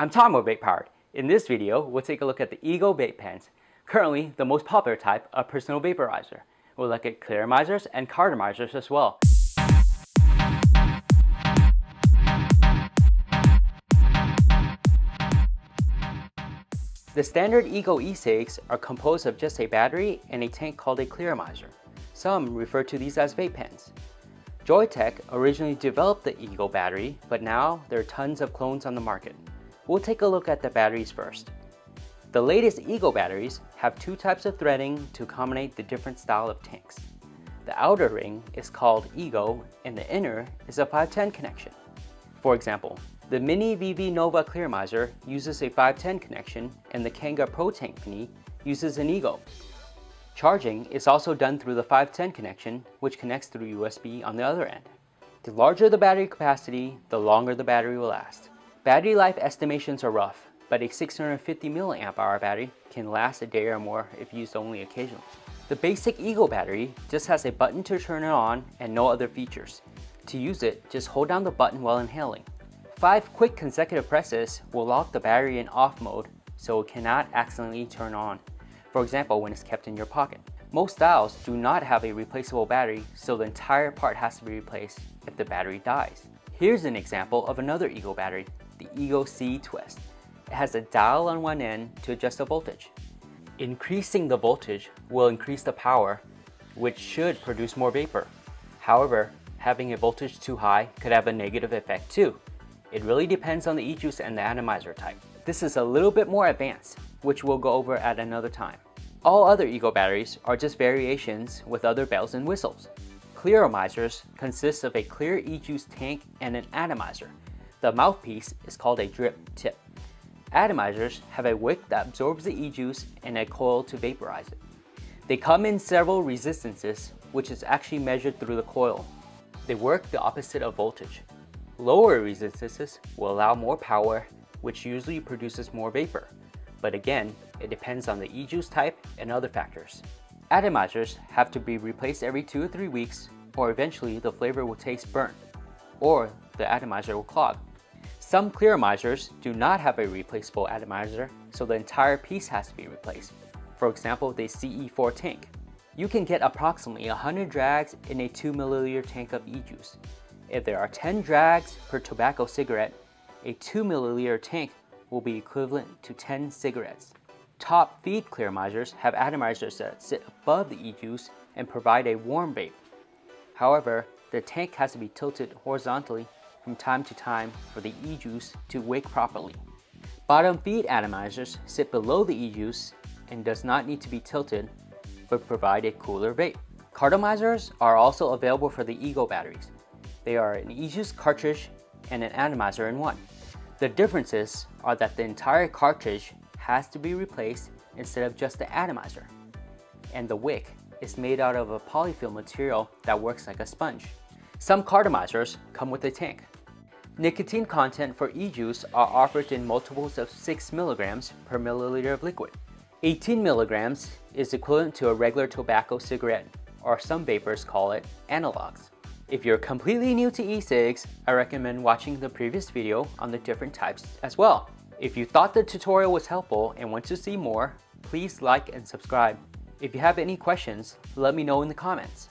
I'm Tom Vape Powered. In this video, we'll take a look at the Ego vape pens, currently the most popular type of personal vaporizer. We'll look at clearomizers and cartomizers as well. The standard Ego e-cigs are composed of just a battery and a tank called a clearomizer. Some refer to these as vape pens. Joyetech originally developed the Ego battery, but now there are tons of clones on the market. We'll take a look at the batteries first. The latest Ego batteries have two types of threading to accommodate the different style of tanks. The outer ring is called Ego and the inner is a 510 connection. For example, the Mini VV Nova Clearomizer uses a 510 connection and the Kanger Pro Tank Mini uses an Ego. Charging is also done through the 510 connection, which connects through USB on the other end. The larger the battery capacity, the longer the battery will last. Battery life estimations are rough, but a 650 mAh battery can last a day or more if used only occasionally. The basic Ego battery just has a button to turn it on and no other features. To use it, just hold down the button while inhaling. Five quick consecutive presses will lock the battery in off mode so it cannot accidentally turn on, for example when it's kept in your pocket. Most styles do not have a replaceable battery so the entire part has to be replaced if the battery dies. Here's an example of another Ego battery, Ego C Twist. It has a dial on one end to adjust the voltage. Increasing the voltage will increase the power, which should produce more vapor. However, having a voltage too high could have a negative effect too. It really depends on the e-juice and the atomizer type. This is a little bit more advanced, which we'll go over at another time. All other Ego batteries are just variations with other bells and whistles. Clearomizers consist of a clear e-juice tank and an atomizer. The mouthpiece is called a drip tip. Atomizers have a wick that absorbs the e-juice and a coil to vaporize it. They come in several resistances, which is actually measured through the coil. They work the opposite of voltage. Lower resistances will allow more power, which usually produces more vapor. But again, it depends on the e-juice type and other factors. Atomizers have to be replaced every 2 or 3 weeks or eventually the flavor will taste burnt or the atomizer will clog. Some clearomizers do not have a replaceable atomizer, so the entire piece has to be replaced. For example, the CE4 tank. You can get approximately 100 drags in a 2 milliliter tank of e-juice. If there are 10 drags per tobacco cigarette, a 2 milliliter tank will be equivalent to 10 cigarettes. Top feed clearomizers have atomizers that sit above the e-juice and provide a warm vape. However, the tank has to be tilted horizontally from time to time for the e-juice to wick properly. Bottom feed atomizers sit below the e-juice and does not need to be tilted, but provide a cooler vape. Cartomizers are also available for the Ego batteries. They are an e-juice cartridge and an atomizer in one. The differences are that the entire cartridge has to be replaced instead of just the atomizer. And the wick is made out of a polyfill material that works like a sponge. Some cartomizers come with a tank. Nicotine content for e-juice are offered in multiples of 6 milligrams per milliliter of liquid. 18 milligrams is equivalent to a regular tobacco cigarette, or some vapers call it analogs. If you're completely new to e-cigs, I recommend watching the previous video on the different types as well. If you thought the tutorial was helpful and want to see more, please like and subscribe. If you have any questions, let me know in the comments.